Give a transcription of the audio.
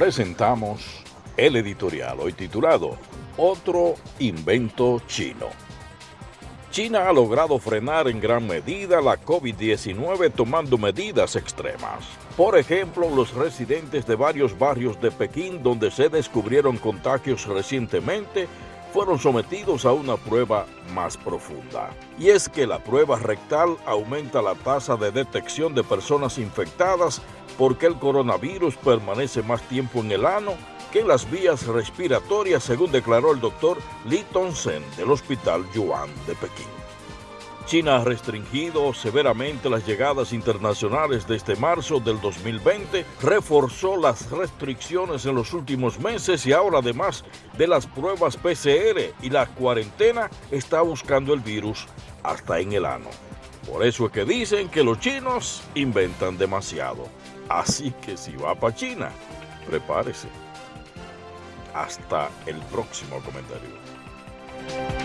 presentamos el editorial hoy titulado Otro invento chino. China ha logrado frenar en gran medida la COVID-19 tomando medidas extremas. Por ejemplo, los residentes de varios barrios de Pekín donde se descubrieron contagios recientemente fueron sometidos a una prueba más profunda. Y es que la prueba rectal aumenta la tasa de detección de personas infectadas porque el coronavirus permanece más tiempo en el ano que en las vías respiratorias, según declaró el doctor Li Tongsen del Hospital Yuan de Pekín. China ha restringido severamente las llegadas internacionales desde marzo del 2020, reforzó las restricciones en los últimos meses y ahora además de las pruebas PCR y la cuarentena está buscando el virus hasta en el ano. Por eso es que dicen que los chinos inventan demasiado. Así que si va para China, prepárese. Hasta el próximo comentario.